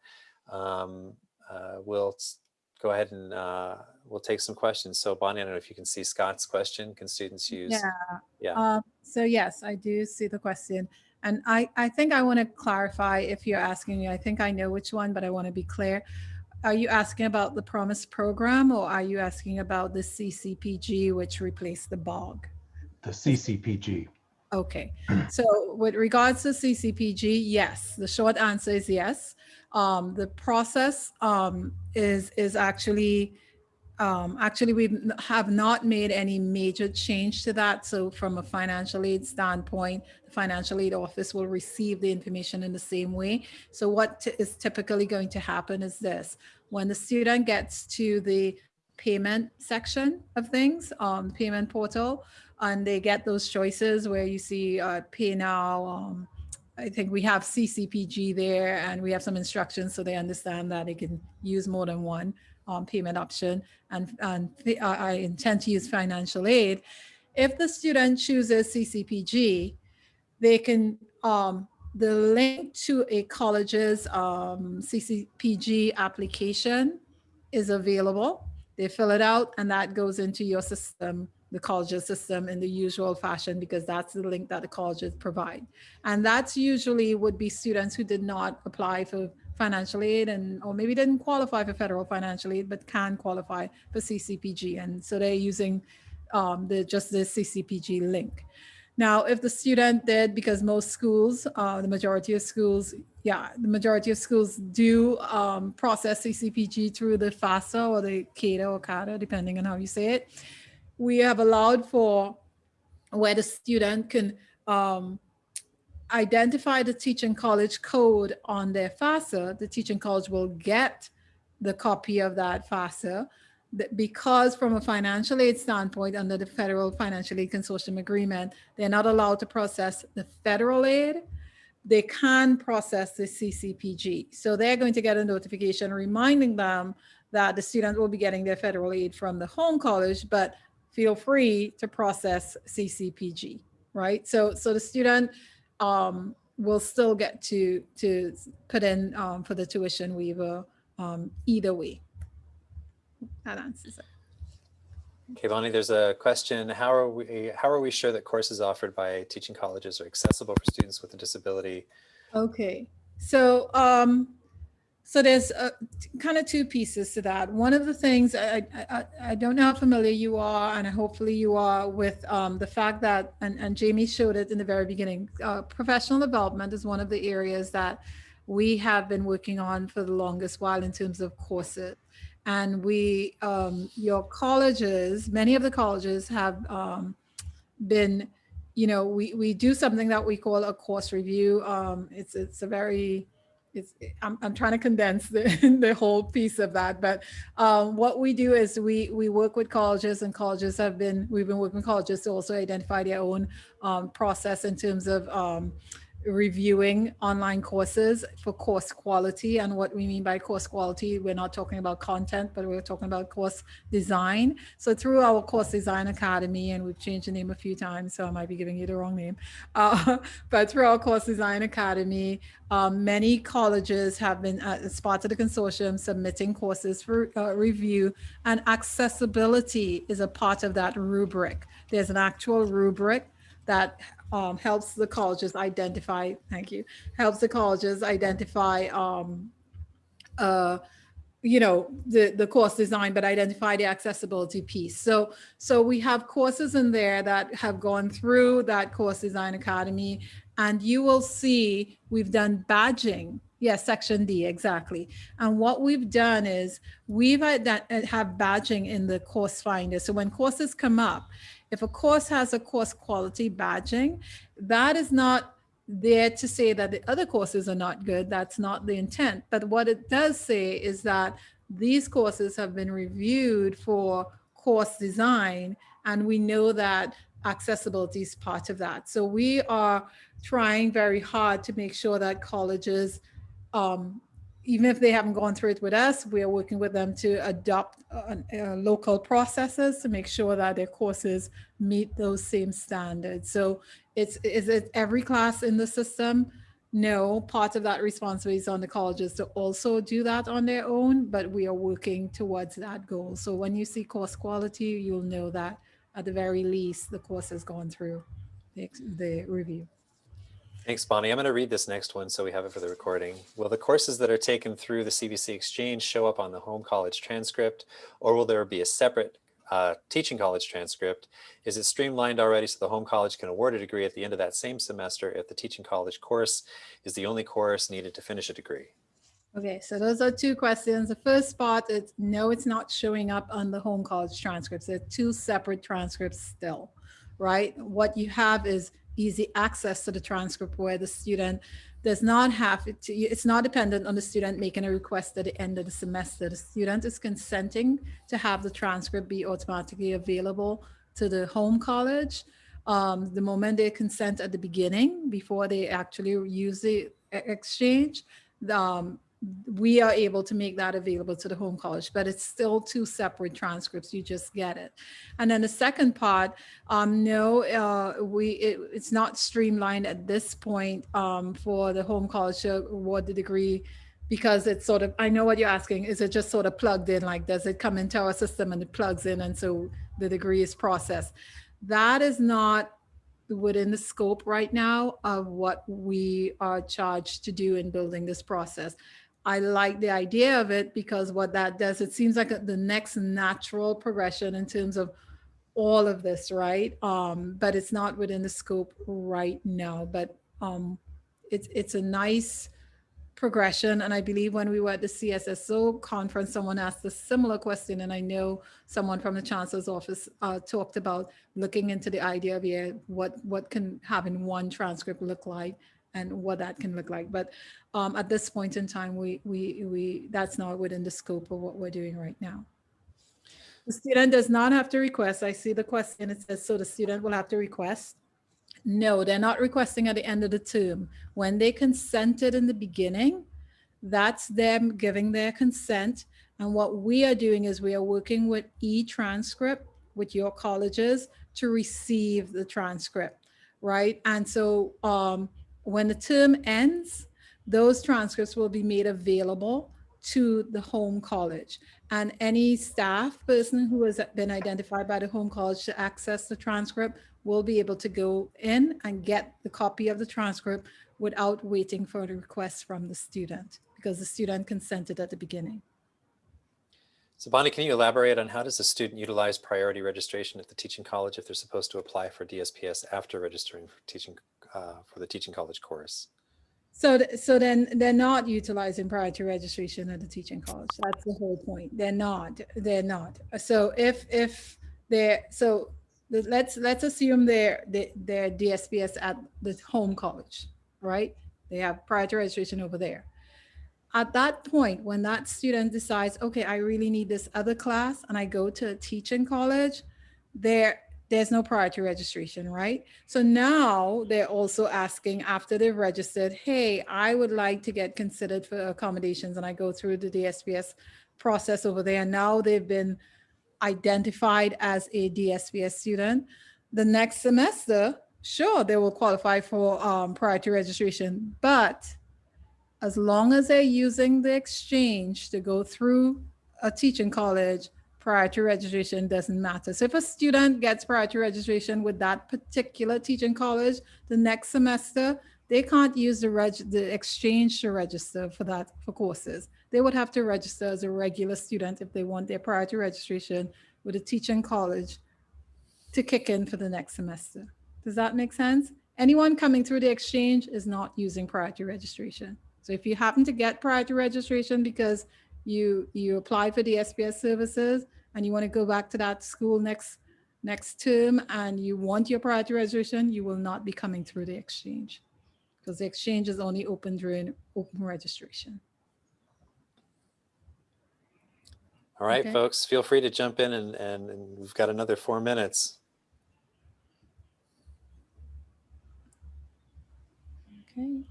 um, uh, we'll go ahead and uh, we'll take some questions. So Bonnie, I don't know if you can see Scott's question. Can students use? Yeah. Yeah. Um, so yes, I do see the question. And I, I think I want to clarify if you're asking me, I think I know which one, but I want to be clear. Are you asking about the Promise program or are you asking about the CCPG, which replaced the BOG? The CCPG. Okay, (clears throat) so with regards to CCPG, yes, the short answer is yes. Um, the process um, is is actually um, actually we have not made any major change to that. So from a financial aid standpoint, the financial aid office will receive the information in the same way. So what is typically going to happen is this, when the student gets to the payment section of things, um, payment portal, and they get those choices where you see uh, pay now, um, I think we have CCPG there and we have some instructions so they understand that they can use more than one um, payment option and, and uh, I intend to use financial aid. If the student chooses CCPG, they can, um, the link to a college's um, CCPG application is available. They fill it out and that goes into your system, the college's system in the usual fashion because that's the link that the colleges provide. And that's usually would be students who did not apply for financial aid and or maybe didn't qualify for federal financial aid but can qualify for CCPG and so they're using um, the just the CCPG link. Now, if the student did, because most schools, uh, the majority of schools, yeah, the majority of schools do um, process CCPG through the FAFSA or the CADA or CADA, depending on how you say it. We have allowed for where the student can um, identify the teaching college code on their FAFSA, the teaching college will get the copy of that FAFSA because from a financial aid standpoint under the federal financial aid consortium agreement, they're not allowed to process the federal aid. They can process the CCPG. So they're going to get a notification reminding them that the student will be getting their federal aid from the home college, but feel free to process CCPG, right? So, so the student um, we'll still get to to put in um, for the tuition waiver um, either way. That answers it. Okay, Bonnie, there's a question. How are we how are we sure that courses offered by teaching colleges are accessible for students with a disability? Okay, so um, so there's uh, kind of two pieces to that. One of the things I, I, I don't know how familiar you are, and hopefully you are with um, the fact that, and, and Jamie showed it in the very beginning, uh, professional development is one of the areas that we have been working on for the longest while in terms of courses. And we, um, your colleges, many of the colleges have um, been, you know, we, we do something that we call a course review. Um, it's, it's a very, it's, I'm, I'm trying to condense the, (laughs) the whole piece of that. But um, what we do is we, we work with colleges and colleges have been, we've been working with colleges to also identify their own um, process in terms of um, reviewing online courses for course quality. And what we mean by course quality, we're not talking about content, but we're talking about course design. So through our Course Design Academy, and we've changed the name a few times, so I might be giving you the wrong name. (laughs) Uh, but through our Course Design Academy, um, many colleges have been, uh, as part of the consortium, submitting courses for uh, review, and accessibility is a part of that rubric. There's an actual rubric that um, helps the colleges identify, thank you, helps the colleges identify, um, uh, you know, the, the course design, but identify the accessibility piece. So, so we have courses in there that have gone through that course design academy and you will see we've done badging. Yes, section D, exactly. And what we've done is we've had that have badging in the course finder. So when courses come up, if a course has a course quality badging, that is not there to say that the other courses are not good. That's not the intent. But what it does say is that these courses have been reviewed for course design, and we know that accessibility is part of that. So we are trying very hard to make sure that colleges um, even if they haven't gone through it with us, we are working with them to adopt uh, uh, local processes to make sure that their courses meet those same standards. So it's, is it every class in the system? No, part of that responsibility is on the colleges to also do that on their own, but we are working towards that goal. So when you see course quality, you'll know that at the very least, the course has gone through the, the review. Thanks, Bonnie. I'm going to read this next one so we have it for the recording. Will the courses that are taken through the CVC Exchange show up on the home college transcript, or will there be a separate uh, teaching college transcript? Is it streamlined already so the home college can award a degree at the end of that same semester if the teaching college course is the only course needed to finish a degree? Okay, so those are two questions. The first part is no, it's not showing up on the home college transcripts. They're two separate transcripts still, right? What you have is easy access to the transcript where the student does not have it to, it's not dependent on the student making a request at the end of the semester. The student is consenting to have the transcript be automatically available to the home college. Um, the moment they consent at the beginning, before they actually use the exchange, um, we are able to make that available to the home college, but it's still two separate transcripts. You just get it. And then the second part, um, no, uh, we it, it's not streamlined at this point um, for the home college to award the degree because it's sort of, I know what you're asking, is it just sort of plugged in? Like, does it come into our system and it plugs in and so the degree is processed? That is not within the scope right now of what we are charged to do in building this process. I like the idea of it because what that does, it seems like the next natural progression in terms of all of this, right? Um, but it's not within the scope right now, but um, it's, it's a nice progression. And I believe when we were at the CSSO conference, someone asked a similar question. And I know someone from the chancellor's office uh, talked about looking into the idea of yeah, what, what can having one transcript look like and what that can look like. But um, at this point in time, we, we, we, that's not within the scope of what we're doing right now. The student does not have to request. I see the question, it says, so the student will have to request. No, they're not requesting at the end of the term. When they consented in the beginning, that's them giving their consent. And what we are doing is we are working with e-transcript with your colleges to receive the transcript, right? And so um, when the term ends, those transcripts will be made available to the home college and any staff person who has been identified by the home college to access the transcript will be able to go in and get the copy of the transcript without waiting for the request from the student because the student consented at the beginning. So Bonnie, can you elaborate on how does a student utilize priority registration at the teaching college if they're supposed to apply for DSPS after registering for teaching uh, for the teaching college course? So, th so then they're not utilizing prior to registration at the teaching college. That's the whole point. They're not. They're not. So if if they're so let's let's assume they're they're DSPS at the home college, right? They have prior to registration over there. At that point, when that student decides, okay, I really need this other class, and I go to a teaching college, they're there's no priority registration, right? So now they're also asking after they've registered, hey, I would like to get considered for accommodations and I go through the DSPS process over there. Now they've been identified as a DSPS student. The next semester, sure, they will qualify for um, priority registration, but as long as they're using the exchange to go through a teaching college, priority registration doesn't matter. So if a student gets priority registration with that particular teaching college, the next semester, they can't use the, reg the exchange to register for that for courses. They would have to register as a regular student if they want their priority registration with a teaching college to kick in for the next semester. Does that make sense? Anyone coming through the exchange is not using priority registration. So if you happen to get priority registration because you you apply for the SPS services and you want to go back to that school next next term and you want your priority registration, you will not be coming through the exchange because the exchange is only open during open registration. All right, Okay. folks, feel free to jump in and, and, and we've got another four minutes. Okay.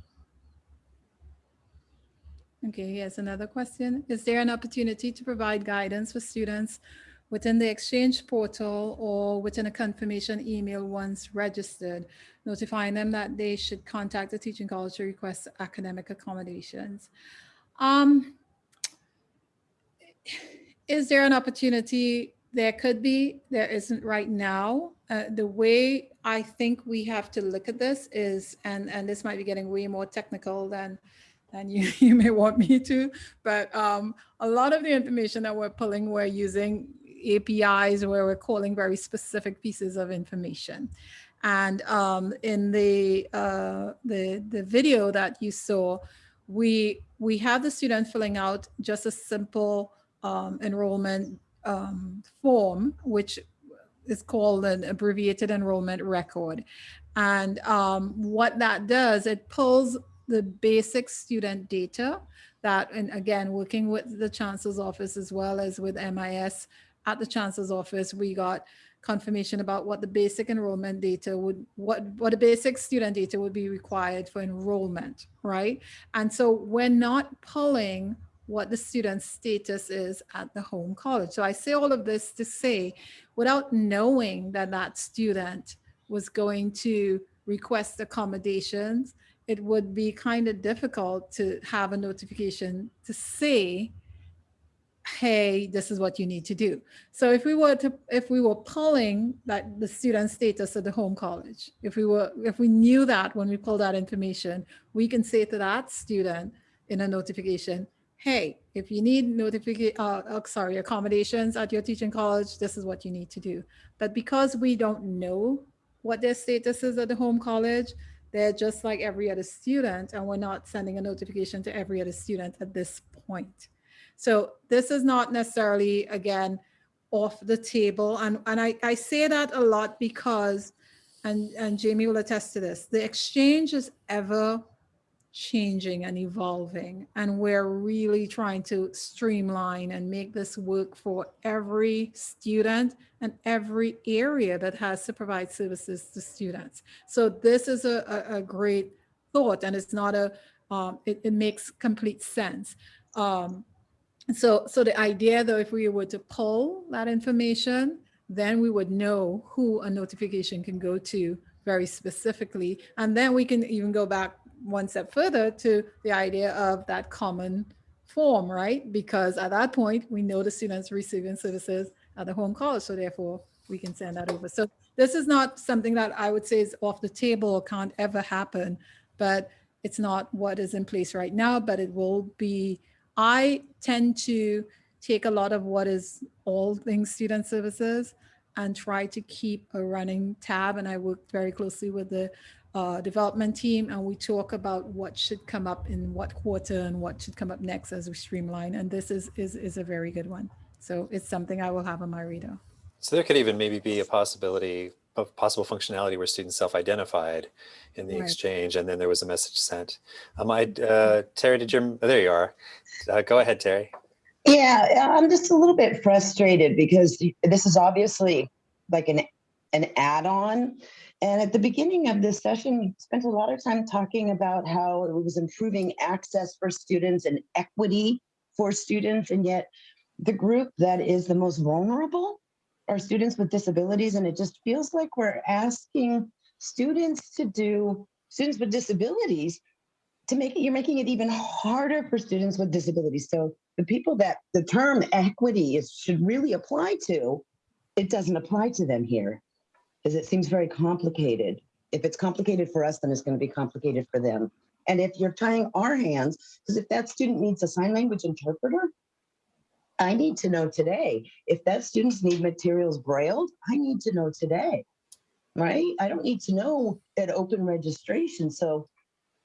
Okay, here's another question. Is there an opportunity to provide guidance for students within the exchange portal or within a confirmation email once registered, notifying them that they should contact the teaching college to request academic accommodations? Um, is there an opportunity? There could be, there isn't right now. Uh, the way I think we have to look at this is, and, and this might be getting way more technical than, than you, (laughs) you may want me to, but um, a lot of the information that we're pulling, we're using APIs where we're calling very specific pieces of information. And um, in the, uh, the, the video that you saw, we, we have the student filling out just a simple um, enrollment um, form, which is called an abbreviated enrollment record. And um, what that does, it pulls the basic student data that, and again, working with the chancellor's office as well as with MIS at the chancellor's office, we got confirmation about what the basic enrollment data would, what, what the basic student data would be required for enrollment, right? And so we're not pulling what the student's status is at the home college. So I say all of this to say, without knowing that that student was going to request accommodations, it would be kind of difficult to have a notification to say, hey, this is what you need to do. So if we were to, if we were pulling that the student status at the home college, if we were, if we knew that when we pull that information, we can say to that student in a notification, hey, if you need notification, uh, uh, sorry, accommodations at your teaching college, this is what you need to do. But because we don't know what their status is at the home college, they're just like every other student, and we're not sending a notification to every other student at this point. So this is not necessarily, again, off the table. And, and I, I say that a lot because, and, and Jamie will attest to this, the exchange is ever changing and evolving. And we're really trying to streamline and make this work for every student and every area that has to provide services to students. So this is a, a, a great thought and it's not a, um, it, it makes complete sense. Um, so, so the idea though, if we were to pull that information, then we would know who a notification can go to very specifically. And then we can even go back one step further to the idea of that common form, right? Because at that point, we know the students receiving services at the home college, so therefore we can send that over. So this is not something that I would say is off the table or can't ever happen, but it's not what is in place right now, but it will be, I tend to take a lot of what is all things student services and try to keep a running tab. And I work very closely with the uh, development team and we talk about what should come up in what quarter and what should come up next as we streamline. And this is, is, is a very good one. So it's something I will have on my radar. So there could even maybe be a possibility of possible functionality where students self-identified in the Right. exchange and then there was a message sent. Um, I, uh, Terry, did you, oh, there you are. Uh, go ahead, Terry. Yeah, I'm just a little bit frustrated because this is obviously like an an add-on. And at the beginning of this session, we spent a lot of time talking about how it was improving access for students and equity for students. And yet the group that is the most vulnerable are students with disabilities. And it just feels like we're asking students to do, students with disabilities to make it, you're making it even harder for students with disabilities. So the people that the term equity is should really apply to, it doesn't apply to them here because it seems very complicated. If it's complicated for us, then it's going to be complicated for them. And if you're tying our hands, because if that student needs a sign language interpreter, I need to know today. If that students need materials brailled, I need to know today, right? I don't need to know at open registration. So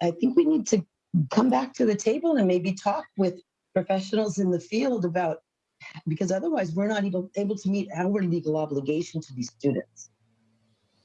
I think we need to come back to the table and maybe talk with professionals in the field about, because otherwise we're not even able to meet our legal obligation to these students.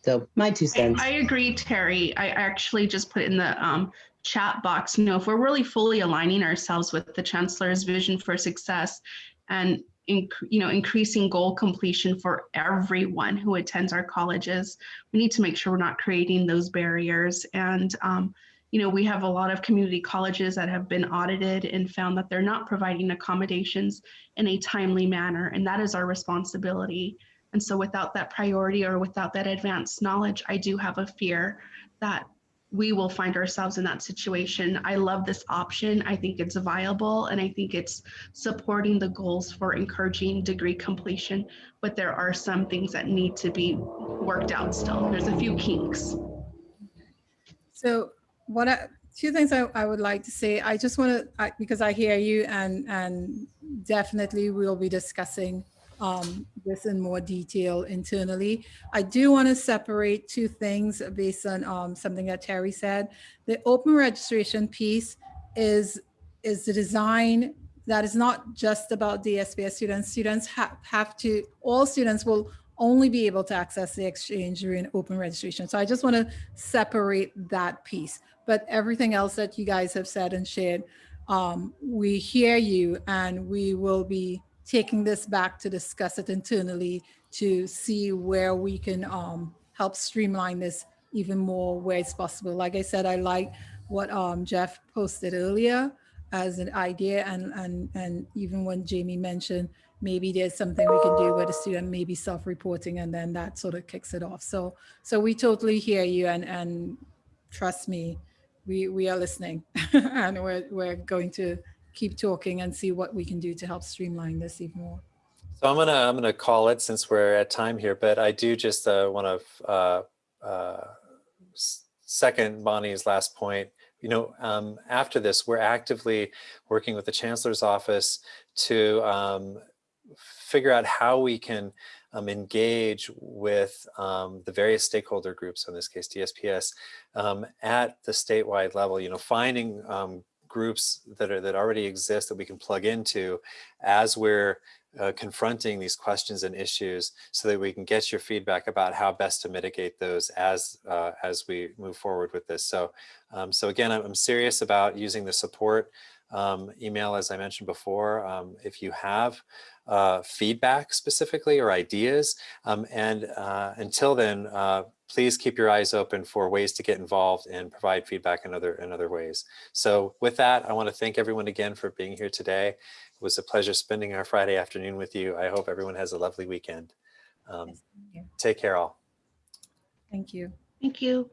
So my two cents. I agree, Terry. I actually just put in the um, chat box, you know, if we're really fully aligning ourselves with the chancellor's vision for success and, you know, increasing goal completion for everyone who attends our colleges, we need to make sure we're not creating those barriers. And, um, you know, we have a lot of community colleges that have been audited and found that they're not providing accommodations in a timely manner. And that is our responsibility. And so without that priority or without that advanced knowledge, I do have a fear that we will find ourselves in that situation. I love this option. I think it's viable and I think it's supporting the goals for encouraging degree completion, but there are some things that need to be worked out still. There's a few kinks. So what I, two things I, I would like to say, I just want to, because I hear you and, and definitely we'll be discussing um, this in more detail internally. I do want to separate two things based on um, something that Terry said. The open registration piece is, is the design that is not just about DSPS students. Students have, have to, all students will only be able to access the exchange during open registration. So I just want to separate that piece. But everything else that you guys have said and shared, um, we hear you and we will be taking this back to discuss it internally to see where we can um, help streamline this even more where it's possible. Like I said, I like what um, Jeff posted earlier as an idea and, and, and even when Jamie mentioned maybe there's something we can do where the student may be self-reporting and then that sort of kicks it off. So, so we totally hear you and, and trust me, we, we are listening (laughs) and we're, we're going to keep talking and see what we can do to help streamline this even more. So I'm gonna I'm gonna call it since we're at time here, but I do just uh, want to uh, uh, second Bonnie's last point. You know, um, after this, we're actively working with the chancellor's office to um, figure out how we can um, engage with um, the various stakeholder groups, in this case DSPS, um, at the statewide level. You know, finding um, groups that are that already exist that we can plug into as we're uh, confronting these questions and issues so that we can get your feedback about how best to mitigate those as uh, as we move forward with this. So, um, so again, I'm, serious about using the support um, email, as I mentioned before. Um, if you have uh, feedback specifically or ideas, um, and uh, until then, uh, please keep your eyes open for ways to get involved and provide feedback in other in other ways. So with that, I want to thank everyone again for being here today. It was a pleasure spending our Friday afternoon with you. I hope everyone has a lovely weekend. Um, take care all. Thank you. Thank you.